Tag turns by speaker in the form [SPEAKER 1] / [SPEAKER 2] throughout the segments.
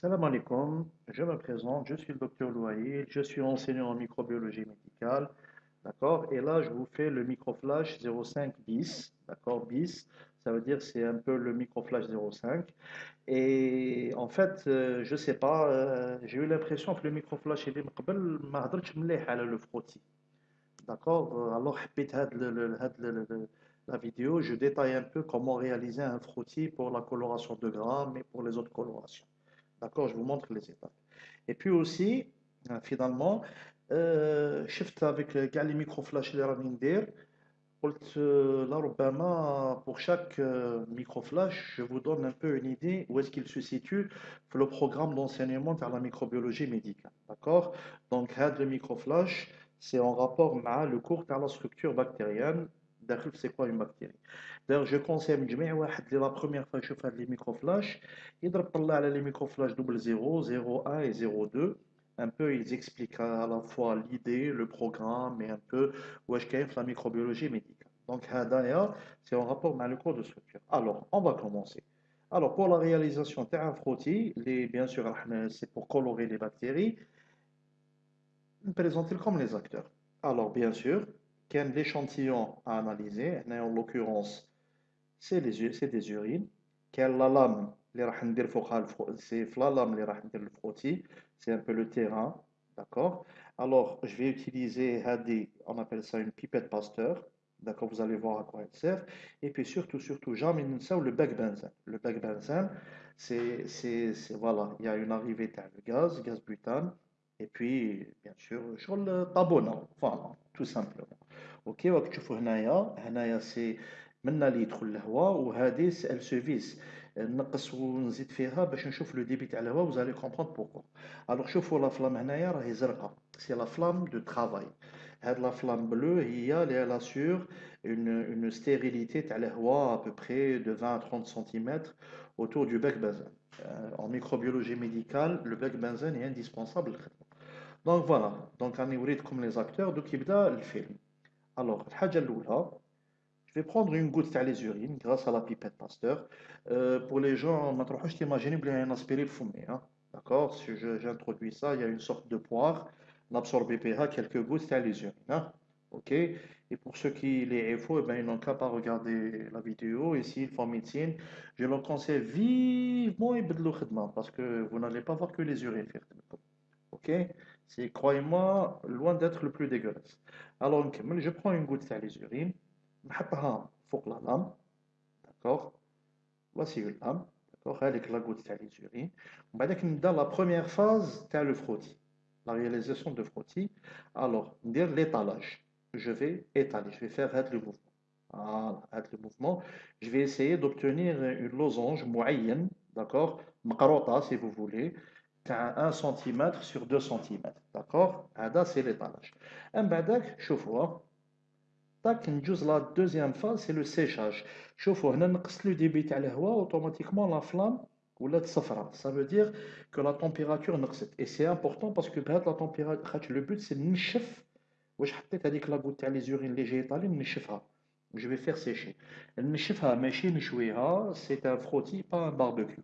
[SPEAKER 1] Salam alaikum, je me présente, je suis le docteur Louaïd, je suis enseignant en microbiologie médicale, d'accord? Et là, je vous fais le microflash 05 bis, d'accord? Bis, ça veut dire c'est un peu le microflash 05. Et en fait, euh, je sais pas, euh, j'ai eu l'impression que le microflash il est le frotti. D'accord? Euh, Alors, la vidéo, je détaille un peu comment réaliser un frotti pour la coloration de grammes et pour les autres colorations. D'accord Je vous montre les étapes. Et puis aussi, euh, finalement, euh, shift avec les micro-flash euh, pour chaque microflash, je vous donne un peu une idée où est-ce qu'il se situe le programme d'enseignement vers la microbiologie médicale. D'accord? Donc, le micro-flash, c'est en rapport avec le cours vers la structure bactérienne داخل c'est quoi une bactérie D'ailleurs, je conseille من جميع واحد اللي la première fois يشوف هاد les microflash يضرب طلع على les microflash 00, 01 et 02 un peu ils expliquent à la fois l'idée, le programme et un peu où est-ce qu'il y a la microbiologie médicale. Donc هذايا c'est en rapport avec le cours de structure. Alors, on va commencer. Alors, pour la réalisation d'un frottis, les, bien sûr, c'est pour colorer les bactéries, présenter comme les acteurs. Alors, bien sûr, quel l'échantillon à analyser, en l'occurrence, c'est les u- c'est des urines. Quelle la lame, les راح ندير فوقها الفرو- c'est la lame اللي راح ندير le frottis, c'est un peu le terrain, d'accord? Alors, je vais utiliser هذه, on appelle ça une pipette Pasteur, d'accord? Vous allez voir à quoi elle sert. Et puis surtout, surtout, jamais ننساو le bec benzène. Le bec benzène, c'est, c'est, c'est- voilà, il y a une arrivée تاع le gaz, gaz butane, et puis, bien sûr, شغل طابونة, voilà, tout simplement. Ok, وراك تشوفوا هنايا هنايا سي منا اللي يدخل الهواء وهذه ال سيرفيس نقص ونزيد فيها باش نشوف لو ديبي تاع الهواء وزالي كومبروند بوركوا الوغ شوفوا لا فلام هنايا راهي زرقاء سي لا فلام دو ترافاي هاد لا فلام بلو هي اللي لا سور une, une stérilité تاع الهواء à peu près de 20 à 30 cm autour du bec benzène. Euh, en microbiologie médicale, le bec benzène est indispensable للخدمة. Donc voilà, donc on est comme les acteurs, donc il le film. Alors, je vais prendre une goutte à les urines grâce à la pipette Pasteur. Euh, pour les gens, je t'imagine qu'il y a un aspirine fumé. Hein? D'accord? Si j'introduis ça, il y a une sorte de poire. L'absorbé pH, quelques gouttes à les urines. Hein? OK? Et pour ceux qui les faux, eh ben, ils n'ont qu'à pas regarder la vidéo. Ici, ils font médecine. Je leur conseille vivement et parce que vous n'allez pas voir que les urines. OK? C'est, croyez-moi, loin d'être le plus dégueulasse. Alors, je prends une goutte de l'urine, je la lame, d'accord Voici une lame, d'accord Avec la goutte de l'urine. Dans la première phase, tu as le frottis, la réalisation de frottis. Alors, dire l'étalage. Je vais étaler, je vais faire le mouvement. Voilà, le mouvement. Je vais essayer d'obtenir une losange moyenne, d'accord Mkarota, si vous voulez. تاع 1 cm sur 2 cm. D'accord هذا c'est l'étalage. من بعدك شوفوا طاك ندوز لا دوزيام فاز سي لو سيشاج شوفوا هنا نقصت لو ديبي تاع الهواء اوتوماتيكمون لا فلام ولات صفراء ça veut dire que la température نقصت et c'est important parce que بهاد لا température خاطر لو بوت سي نشف واش حطيت هذيك لا غوت تاع لي زورين اللي جاي طالي نشفها je vais faire sécher نشفها ماشي نشويها c'est un frottis pas un barbecue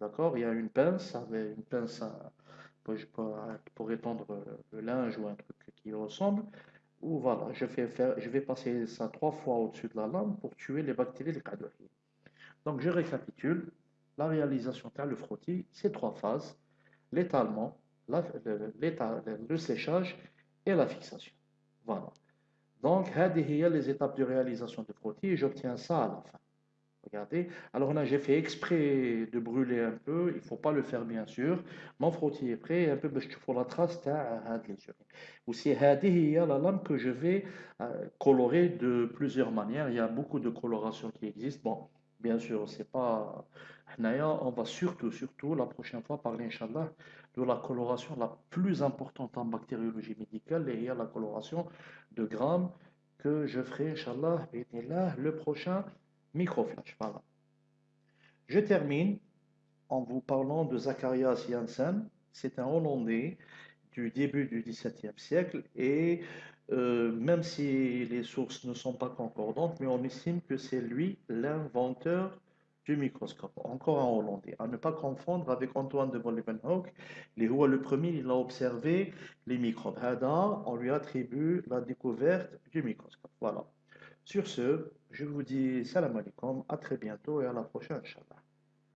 [SPEAKER 1] D'accord Il y a une pince, avec une pince pour, étendre le linge ou un truc qui ressemble. Ou voilà, je vais, faire, je vais passer ça trois fois au-dessus de la lame pour tuer les bactéries de Kadouhi. Donc je récapitule. La réalisation de le frottis, c'est trois phases. L'étalement, le séchage et la fixation. Voilà. Donc, il y les étapes de réalisation du frottis et j'obtiens ça à la fin. Regardez. Alors là, j'ai fait exprès de brûler un peu. Il ne faut pas le faire, bien sûr. Mon frottis est prêt. Un peu, je te la trace à Aussi, il y a la lame que je vais euh, colorer de plusieurs manières. Il y a beaucoup de colorations qui existent. Bon, bien sûr, c'est pas. On va surtout, surtout, la prochaine fois, parler, Inch'Allah, de la coloration la plus importante en bactériologie médicale. Et il y a la coloration de grammes que je ferai, Inch'Allah, le prochain microflash. Voilà. Je termine en vous parlant de Zacharias Janssen. C'est un Hollandais du début du XVIIe siècle et euh, même si les sources ne sont pas concordantes, mais on estime que c'est lui l'inventeur du microscope, encore un Hollandais, à ne pas confondre avec Antoine de Vollenhoek, le premier, il a observé les microbes. on lui attribue la découverte du microscope. Voilà. Sur ce, je vous dis salam alaikum, à très bientôt et à la prochaine, Inch'Allah.